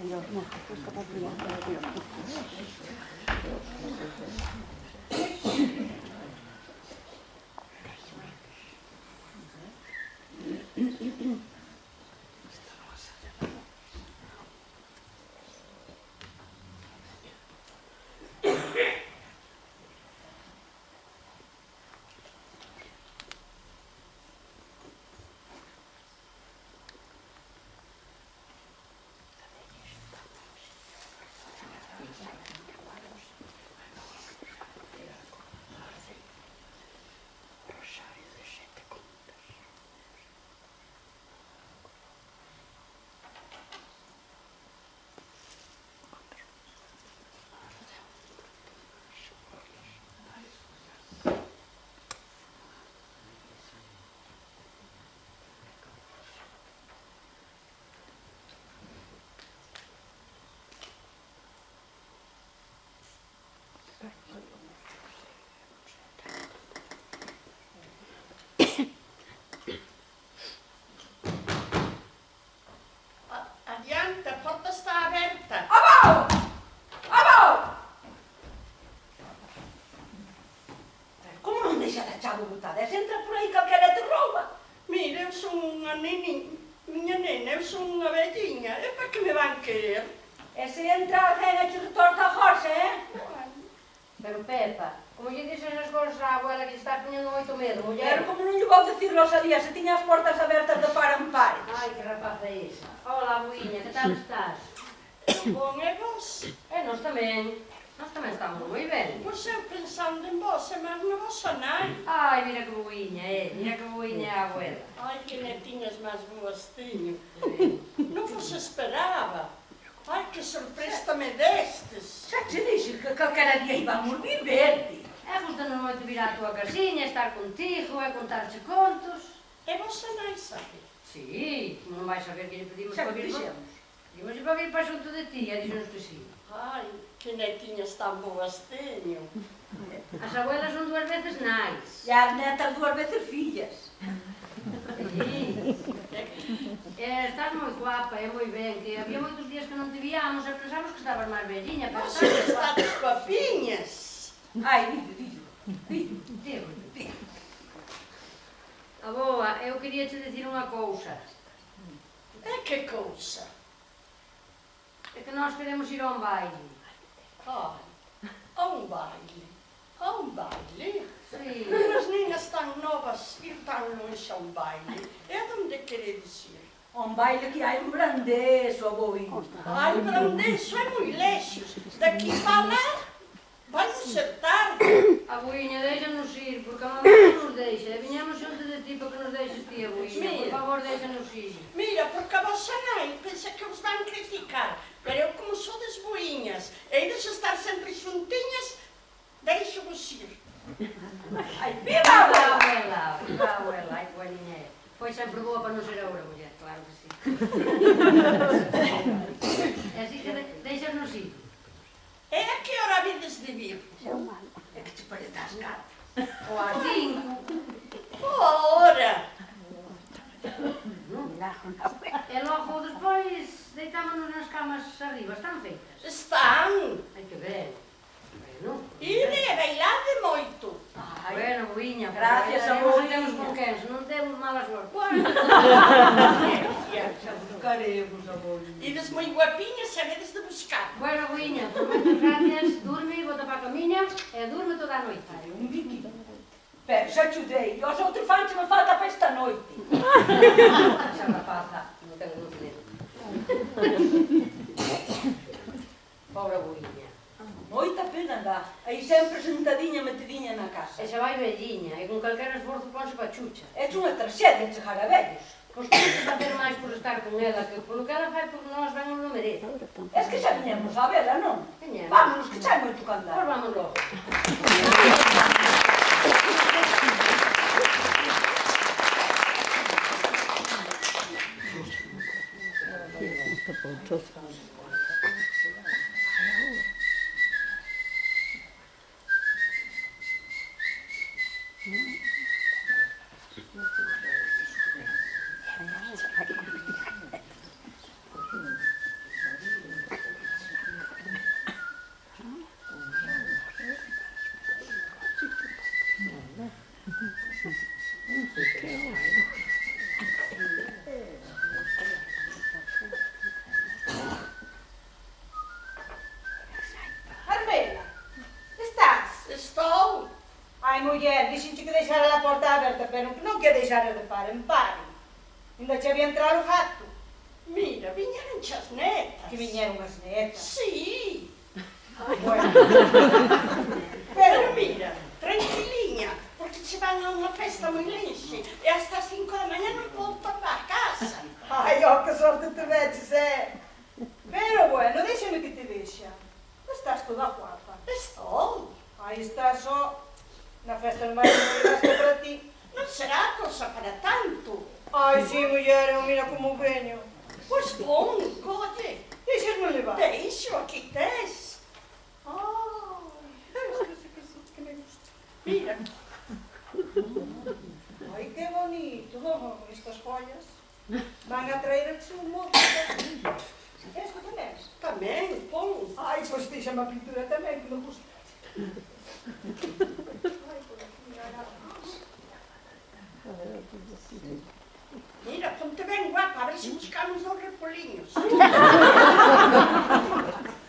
Mm-hmm. son unha velliña, é para que me van querer. E se entra alguén a chur retorta a Jorge, eh? Pero Pepa, como lle dices as cousas á abuela que está poñendo moito medo, muller? Pero como non lle vou dicir Rosa se tiña as portas abertas de par en par. Ai, que rapaz é esa. Hola, abuiña, que tal estás? Bon, e vos? E nos tamén. Nós tamén estamos moi ben. Pois eu pensando en vos, e máis na vosa nai. Ai, mira que boiña é, mira que boiña é a abuela. Ai, que netiñas máis boas. Sí. Non vos esperaba. Ai, que sorpresa me destes. Xa te dixo que calquera día íbamos viverte. É justo nos moito vir á túa casiña, estar contigo e contarche contos. E vosa nai sabe? Sí, como non vais saber que lle pedimos Xa para vir con- dixemos. Pedimos para vir para xunto de ti, e dixenos que sí. Ai, que netiñas tan boas teño. As abuelas son dúas veces nais. E as netas dúas veces fillas. Sí. Eh, estás moi guapa, é moi ben, que había moitos días que non te víamos e pensamos que estabas máis velliña. Pero estás estás guapiñas. Ai, dillo, dillo, dillo, dillo. Aboa, eu quería te dicir unha cousa. É que cousa? É que nós queremos ir a un baile. Ai, a un baile. A un baile? Sí. Unhas niñas tan novas ir tan longe a un baile. E onde queredes ir? Un baile que hai un brandeso, aboinho. Ai, Brandenso é moi lexos. Daqui para lá ser tarde. Abuiña, déxanos ir, porque a mamá non nos deixa. Viñamos xunto de ti para que nos deixes ti. Por Mira. favor, déxanos ir. Mira, porque a vosa nai pensa que os van criticar. Pero eu como sou des boiñas e ides estar sempre xuntiñas, deixo vos ir. Ai, viva a a abuela! viva a abuela, ai, é. Foi sempre boa para non ser a obra, muller, claro que e así que de, deixanos ir. E a que hora vides de vir? É que te parece as caras. Ou a cinco. Boa hora! E logo despois deitámonos nas camas arriba, están feitas. Están. Ai, que ben. bueno. Ide, bailade moito. Ai, bueno, guiña, gracias amor. vos temos boquens, non temos mala sorte. Bueno, buscaremos a vos. Ides moi guapiñas, sabedes de buscar. Bueno, guiña, moitas gracias, durme, bota para a camiña e durme toda a noite. Ai, un biqui. Pero xa chudei, os outros fanche me falta para esta noite. xa rapaza, non tengo luz Pobre bui moita pena dá. Aí sempre sentadiña metidinha na casa. E xa vai velliña, e con calquera esforzo ponse pachucha. É unha traxedia chegar a vellos. Pois que facer máis por estar con ela, que polo que ela fai por nós ben non merece. Es que xa viñemos a vela, non? Viñemos. Vámonos, que xa é moito candar. Pois vamos logo. Carmela, estás? Estou. Ai, muller, dixenche que deixara a porta aberta, pero non que deixara de par en par. Ainda che había entrar o gato. Mira, viñeron as netas. Que viñeron as netas? Sí. Bueno. esta em enche. Esta às 5 da manhã não volta para casa. Ai, ó, que sorte te tiveste, eh. é. Pero bueno, deixa-me que te veja. Estás toda guapa. Estou. Aí estás só na festa do marido que para ti. Não será coisa para tanto. Ai, sim, mulher, eu mira como venho. Pois bom, cote. Deixas-me levar. Deixo, aqui tens. Ai, oh, que me gusta. Mira bonito. Oh, estas folhas. vão atrair a chumo. Esta também? Também, bom. Ai, pois deixa-me a pintura também, não custo. Mira, ponte bem guapa, a ver se buscamos os repolinhos.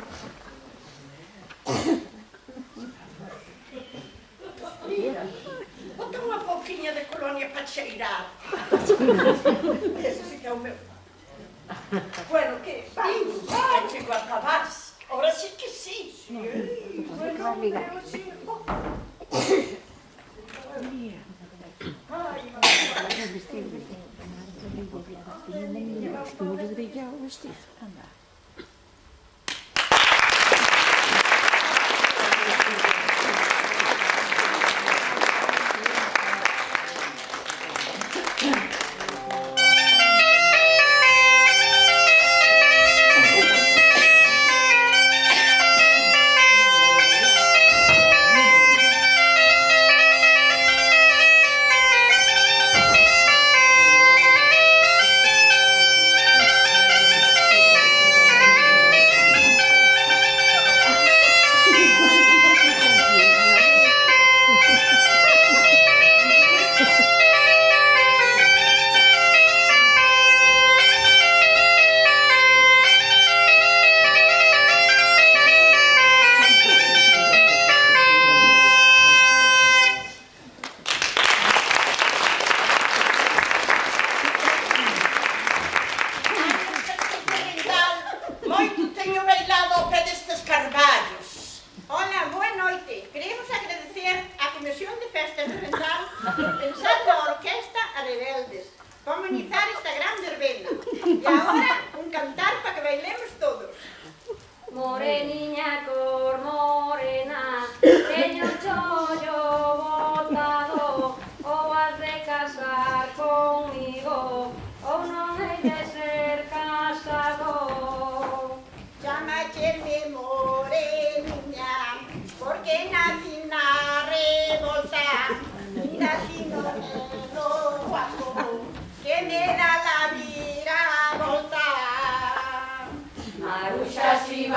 colônia para cheirar. Esse fica é o meu. Bueno, que vamos, antigo acabar-se. Agora sim que sim. Sim, bueno, meu hijo. Ai, mamãe. Lleva un vestido. Anda. 爱你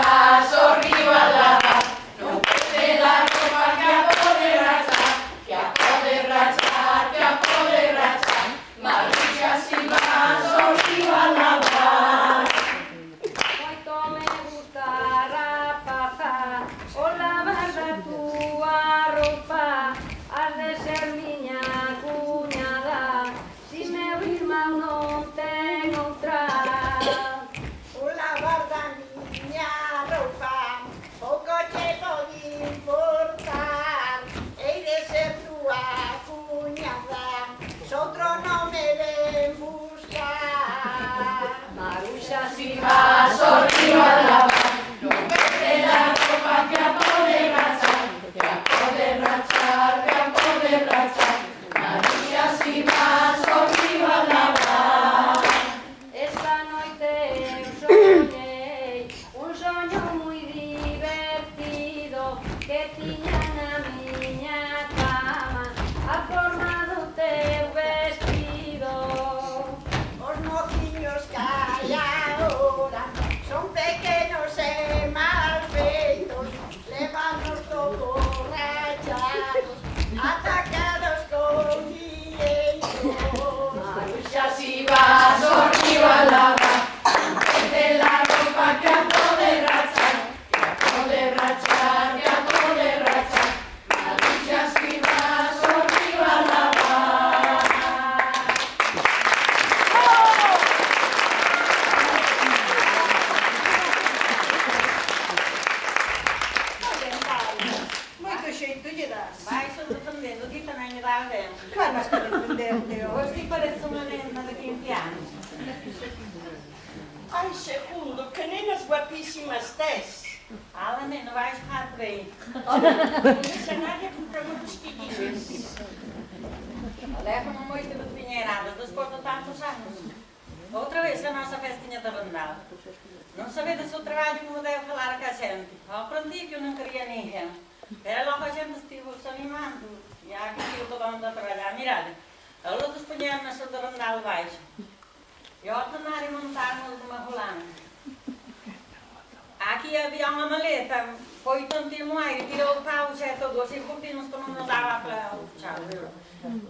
Ah,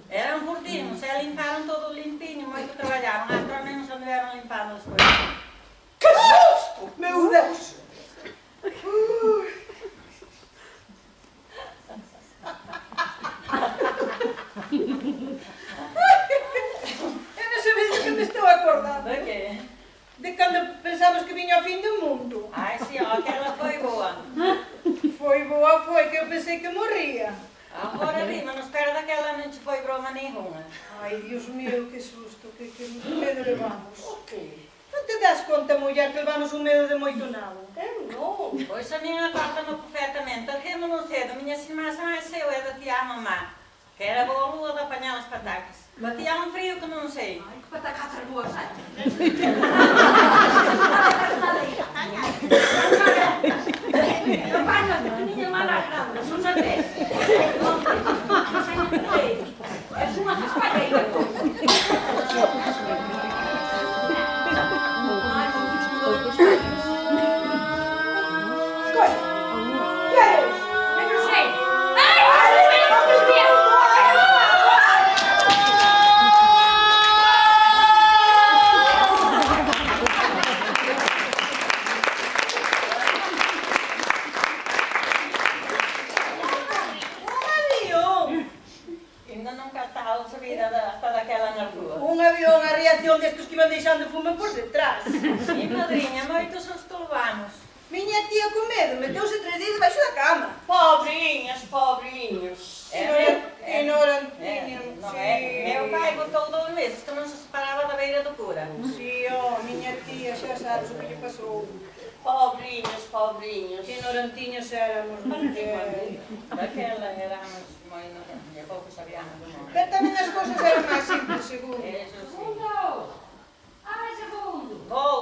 Era um por você não sei limpar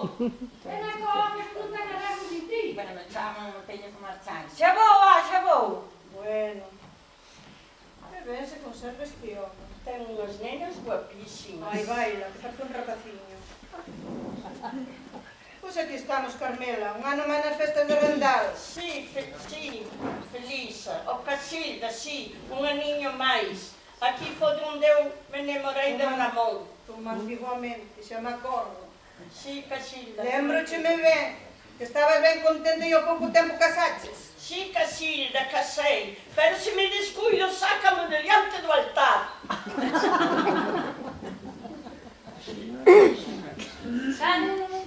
E na come scusa la ragazzi Bueno, me llaman, me teño que marchar. Xa vou, ah, xa vou. Bueno. A ver se conserva este home. Ten unhas nenas guapísimas. Ai, baila, que parece un rapaciño. Pois pues aquí estamos, Carmela, un ano máis nas festas de Vendal. Sí, fe, sí, Felisa, o Casilda, sí, un aniño máis. Aquí foi onde eu me enamorei de Ramón. Tú máis igualmente, xa me acordo. Și că Lembro ce me ven, que estava bem contente e eu pouco tempo casates. Sì, Casilda, che sei, però se mi descuido sacami dell'ante do altar. tan,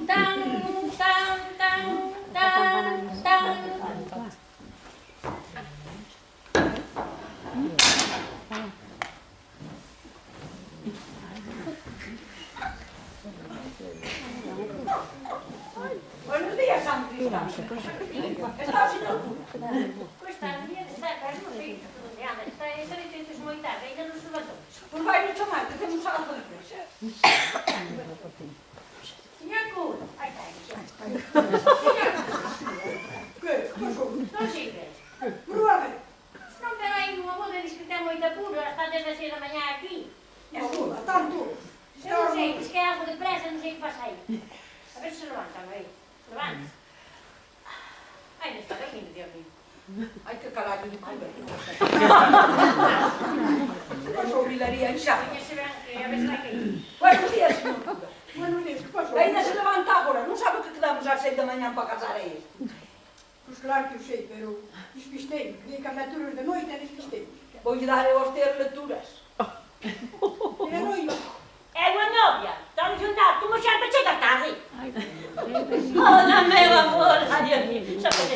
tan, tan, tan, tan. Por vai no tomate, tudo, está a ter leituras. Era eu. É uma novia. Estamos juntados. Uma já bateu da tarde. não, meu oh, amor. Ai, amigo. Já bateu.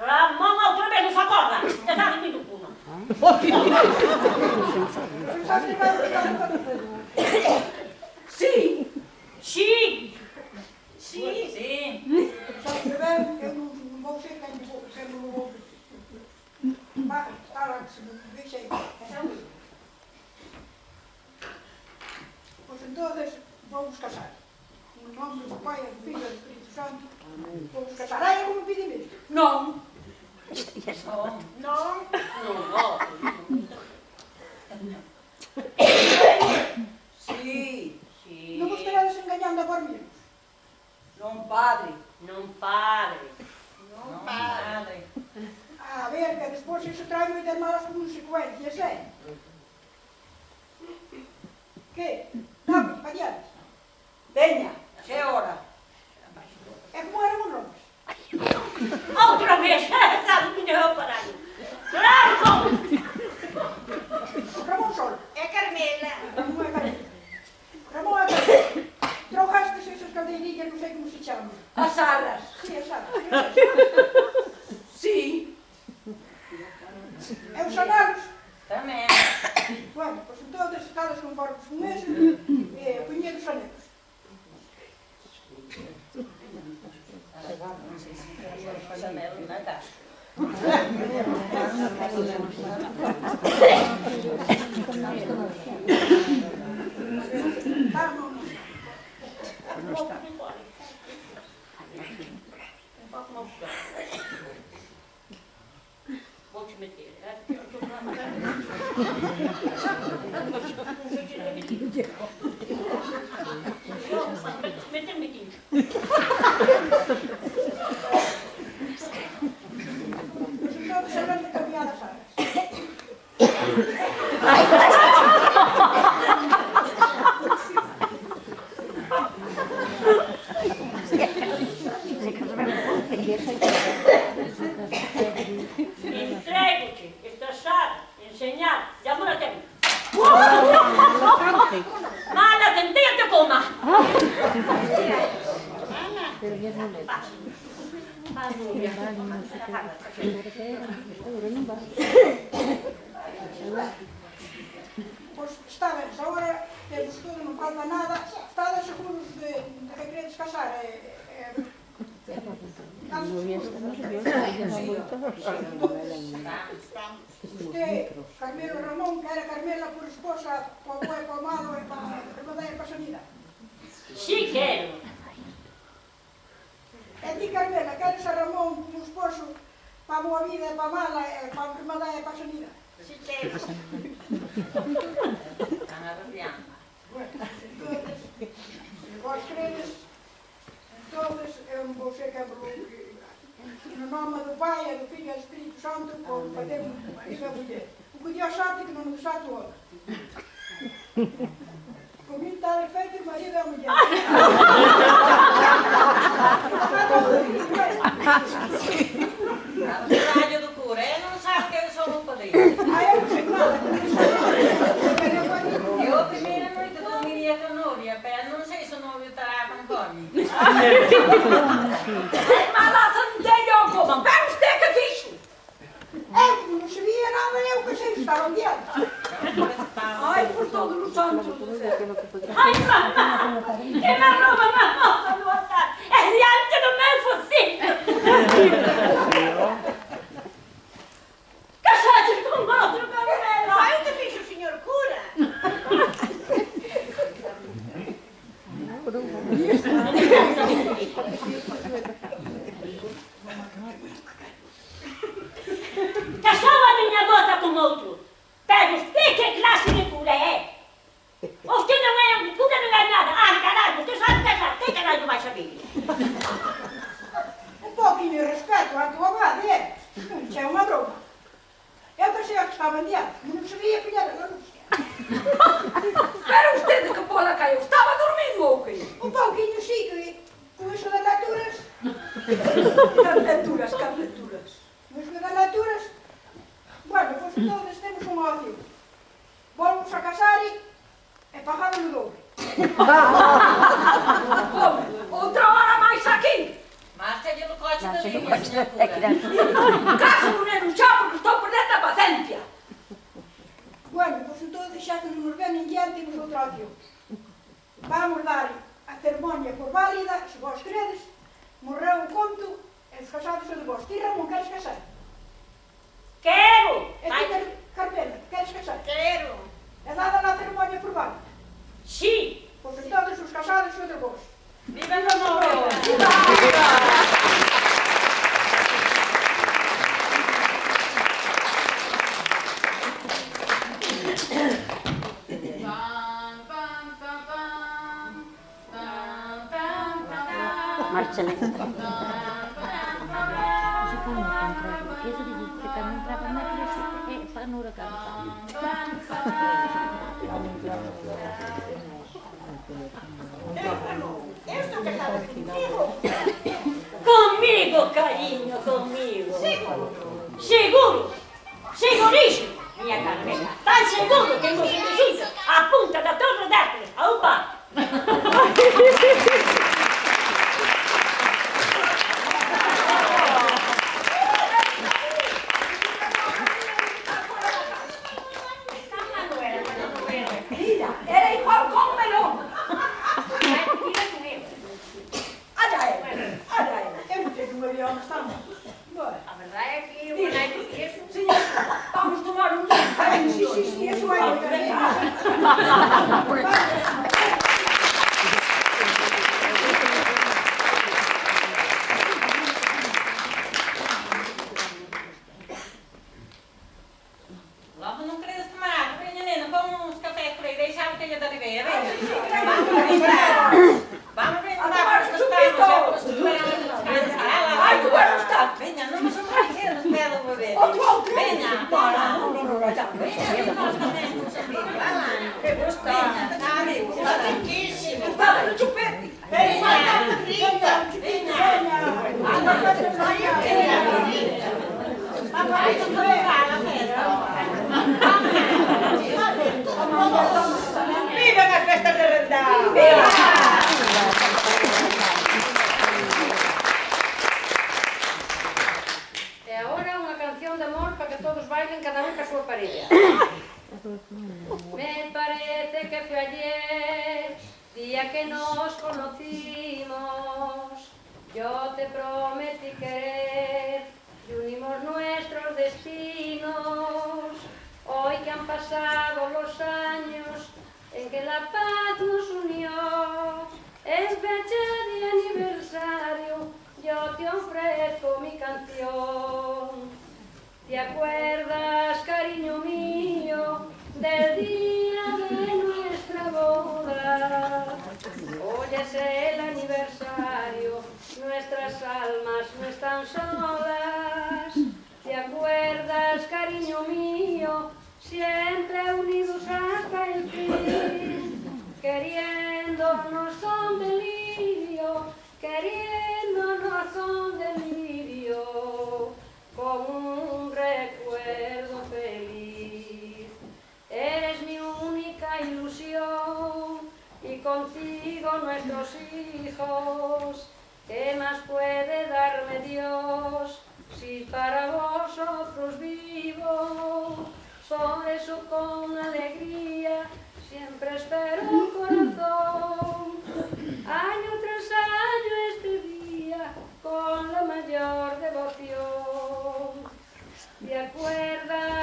Outra vez não. Você ficar. Sim. Sim. Sim. Sim. Sabe que eu não, vou quem vou, quem não. Mas, está lá, deixa aí. Pois então, vamos casar. No nome do Pai, do Filho e do Espírito Santo, vamos casar. Ai, como pedi mesmo. Não. No, no. Sì, sì. Non vos stai engañando por mí. Non padre. Non padre. Non padre. A ver, que despois iso trae me ter malas consecuencias, eh? Que? Vamos, para diante. Veña, xe hora. É como era un Outra vez. Está dormindo, eu parado. Ramon. Ramon Sol. É Carmela. Ramon é Carlos. Ramon é Carlos. Trouxestes essas cadeirinhas, não sei como se chamam. As arras. Sim, é sabe. Sim. É os salários. Também. Bueno, pois então, estadas conformes com esse, eh, punha dos anegos. Não casa. Tá, não, meter. que Carmelo Ramón, que era Carmela por esposa, por boa e por malo e para a e para Sonida? Si, sí, quero. E ti, Carmela, queres a Ramón por esposo para a boa vida e para a mala e para a e para a Sonida? Si, sí, quero. Están arrepiando. Bueno, entonces, vos credes, entonces, eu non vou ser que No nome do Pai, do Filho e do Espírito Santo, por fazer un marido e muller. O que Dios sabe que non nos sabe o outro. Comigo está feito o marido e a mulher. O trabalho do ele não sabe que eu sou um padrinho. Ah, eu não sei nada. Eu não sei nada. Eu a primeira noite dormiria com a novia, mas não sei se o novio não tem eu como, vamos ter que fixe. Eu não sabia nada, eu que sei, estava diante. Ai, por todos os santos do céu. Que no que podrá. Ai, mamá! Que me rouba a moça no altar! É diante do meu focinho! Outra hora máis aquí. Mástelle no coche da liña, señora cura. É que dan... Caso non enuxar porque estou perdendo a paciencia. Bueno, pois entón deixate de nos ver ninguén temos outra opción. Vamos dar a ceremonia por válida, se vos credes, morreu o conto, e os casados de vos. Ti, Ramón, queres casar? Quero! E ti, Carmela, queres casar? Quero! É dada na ceremonia por válida? Sí! Complicato sul scappare siete voi. Viva il lavoro! Viva! Marcelletta. Secondo il contrario, chiedo di dire che non trova mai più e fanno ora cantare. Eu estou casada contigo. Comigo, carinho, comigo! Seguro. Seguro! Seguríssimo! Minha Carmela, tan seguro que nos resulta a punta da Torre d'Hercules. Opa! vedi. Venga, buona. No, no, no, no, già. Venga, Che gusto. Sta ricchissimo. Ma non ci perdi. Venga, venga, venga. Ma poi non dove va la festa? Viva la festa del rendano! Me parece que fue ayer, día que nos conocimos. Yo te prometí querer y unimos nuestros destinos. Hoy que han pasado los años en que la paz nos unió, en fecha de aniversario, yo te ofrezco mi canción. ¿Te acuerdas, siempre unidos hasta el fin? Queriéndonos con delirio, queriéndonos con delirio, con un recuerdo feliz. Eres mi única ilusión y contigo nuestros hijos. ¿Qué más puede darme Dios si para vosotros vivo? Por eso con alegría siempre espero un corazón. Año tras año este día con la mayor devoción. Acuerdas?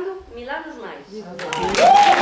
Milano, Milanos mais.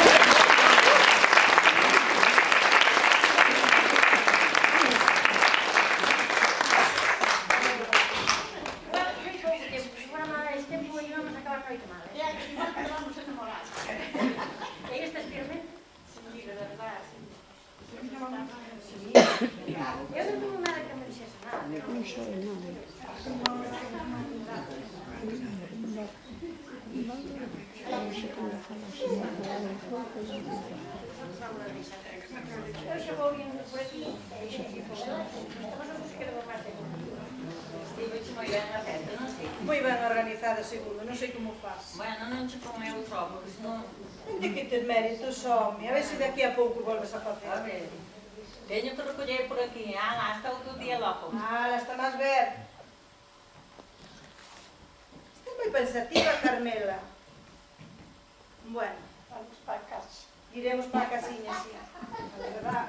iremos para a casiña, sí. A verdad,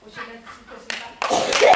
pois hoxe necesito sentar.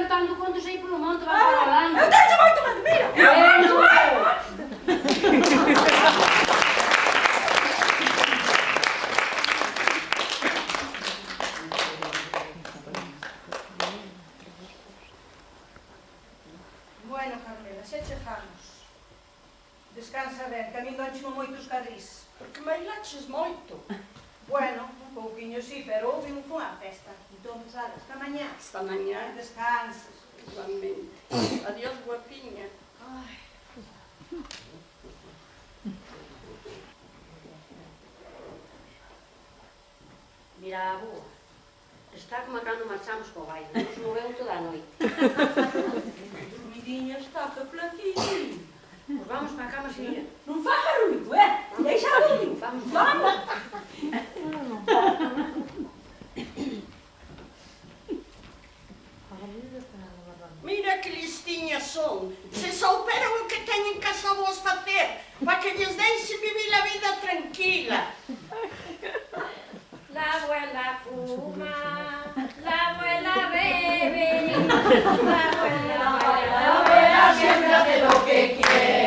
cantando quando já ir o mundo, vai ah, para lá. se souberam o que têm em casa vos fazer, para que lhes deixe viver a vida tranquila. La abuela fuma, la abuela bebe, la abuela, la abuela, la abuela siempre hace lo que quiere.